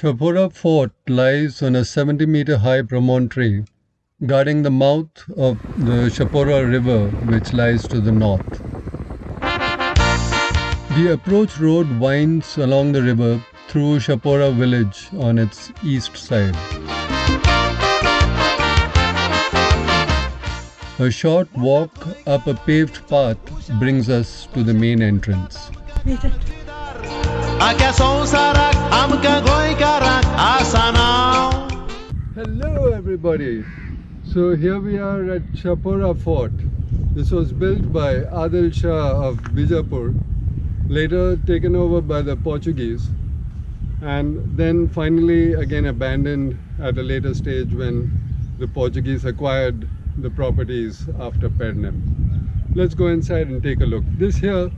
Chapora Fort lies on a 70 meter high promontory guarding the mouth of the Chapora River, which lies to the north. The approach road winds along the river through Chapora village on its east side. A short walk up a paved path brings us to the main entrance. Hello, everybody. So here we are at Chapora Fort. This was built by Adil Shah of Bijapur, later taken over by the Portuguese, and then finally again abandoned at a later stage when the Portuguese acquired the properties after Pernem. Let's go inside and take a look. This here,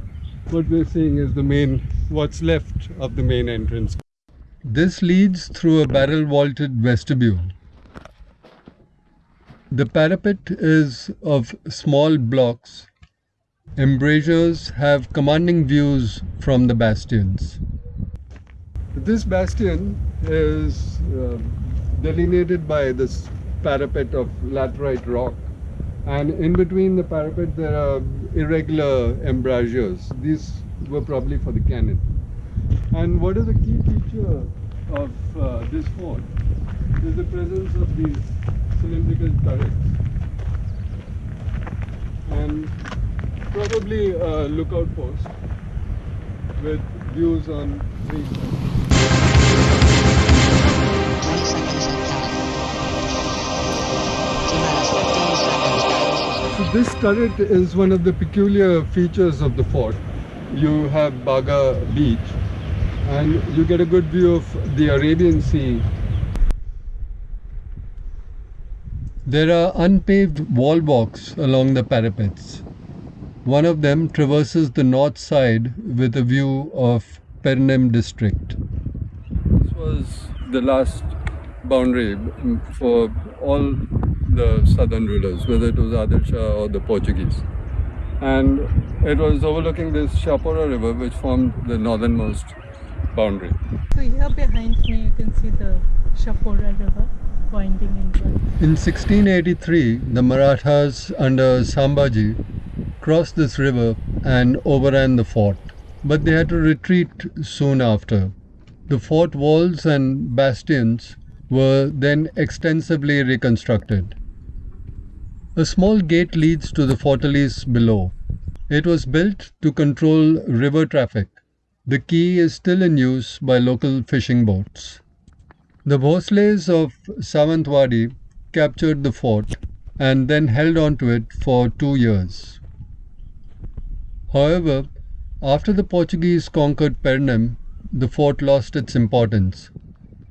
what we're seeing is the main, what's left of the main entrance. This leads through a barrel vaulted vestibule. The parapet is of small blocks. Embrasures have commanding views from the bastions. This bastion is uh, delineated by this parapet of laterite rock and in between the parapet there are irregular embrasures. These were probably for the cannon. And what is the key feature of uh, this fort is the presence of these cylindrical turrets and probably a lookout post with views on three So this turret is one of the peculiar features of the fort. You have Baga beach and you get a good view of the Arabian Sea. There are unpaved wall walks along the parapets. One of them traverses the north side with a view of Pernem district. This was the last boundary for all the southern rulers, whether it was Adil Shah or the Portuguese. And it was overlooking this Chapora river which formed the northernmost boundary. So here behind me you can see the Chapora river winding into In 1683, the Marathas under Sambhaji crossed this river and overran the fort. But they had to retreat soon after. The fort walls and bastions were then extensively reconstructed. A small gate leads to the fortalice below. It was built to control river traffic. The quay is still in use by local fishing boats. The Bhosles of Sawantwadi captured the fort and then held on to it for two years. However, after the Portuguese conquered Pernem, the fort lost its importance.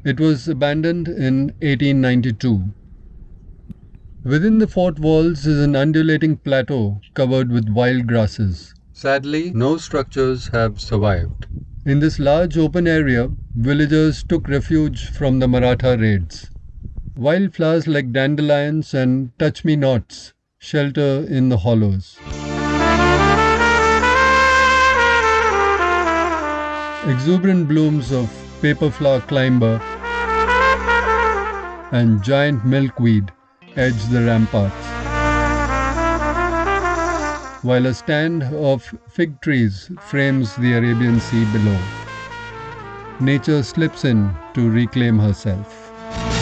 It was abandoned in 1892. Within the fort walls is an undulating plateau covered with wild grasses. Sadly, no structures have survived. In this large open area, villagers took refuge from the Maratha raids. Wildflowers like dandelions and touch-me-nots shelter in the hollows. Exuberant blooms of paperflower climber and giant milkweed edge the ramparts, while a stand of fig trees frames the Arabian Sea below. Nature slips in to reclaim herself.